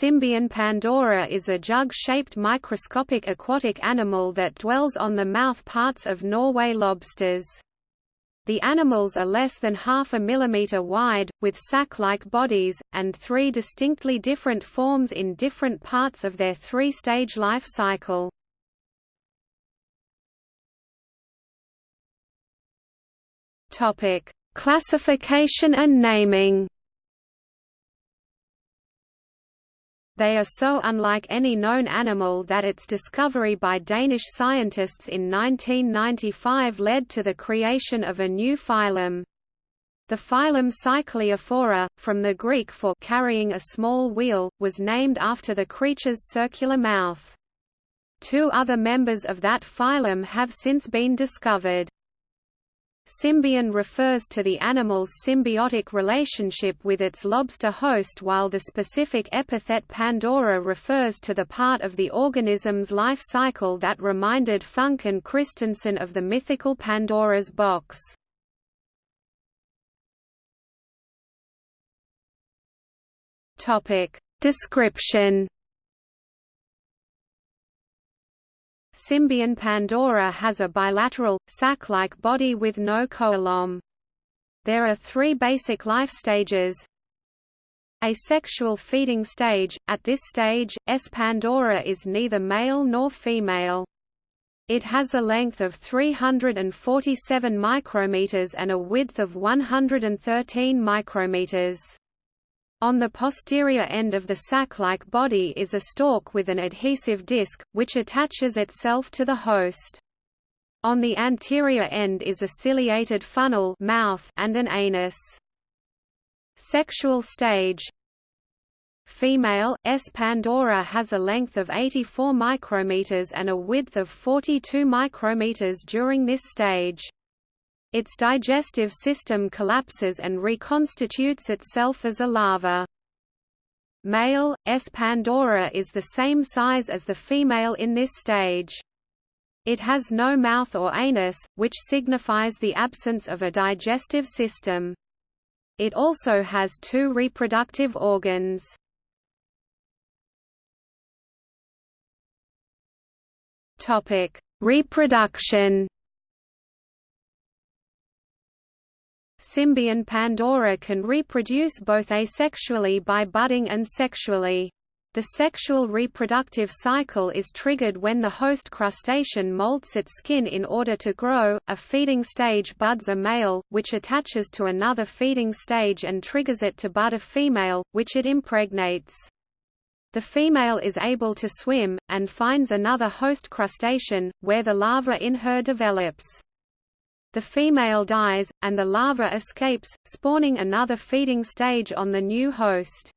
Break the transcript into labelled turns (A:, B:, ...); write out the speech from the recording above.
A: Symbion pandora is a jug-shaped microscopic aquatic animal that dwells on the mouth parts of Norway lobsters. The animals are less than half a millimeter wide, with sac-like bodies, and three distinctly different forms in different parts of their three-stage life cycle. Classification and naming They are so unlike any known animal that its discovery by Danish scientists in 1995 led to the creation of a new phylum. The phylum Cycliophora, from the Greek for carrying a small wheel, was named after the creature's circular mouth. Two other members of that phylum have since been discovered. Symbion refers to the animal's symbiotic relationship with its lobster host while the specific epithet Pandora refers to the part of the organism's life cycle that reminded Funch and Kristensen of the mythical Pandora's box. Description Symbion pandora has a bilateral, sac-like body with no coelom. There are three basic life stages. Asexual feeding stage – At this stage, S. pandora is neither male nor female. It has a length of 347 micrometers and a width of 113 micrometers. On the posterior end of the sac-like body is a stalk with an adhesive disc, which attaches itself to the host. On the anterior end is a ciliated funnel mouth and an anus. Sexual stage Female, S. pandora has a length of 84 micrometers and a width of 42 micrometers during this stage. Its digestive system collapses and reconstitutes itself as a larva. Male, S. pandora is the same size as the female in this stage. It has no mouth or anus, which signifies the absence of a digestive system. It also has two reproductive organs. Reproduction Symbion pandora can reproduce both asexually by budding and sexually. The sexual reproductive cycle is triggered when the host crustacean molts its skin in order to grow. A feeding stage buds a male, which attaches to another feeding stage and triggers it to bud a female, which it impregnates. The female is able to swim, and finds another host crustacean, where the larva in her develops. The female dies, and the larva escapes, spawning another feeding stage on the new host.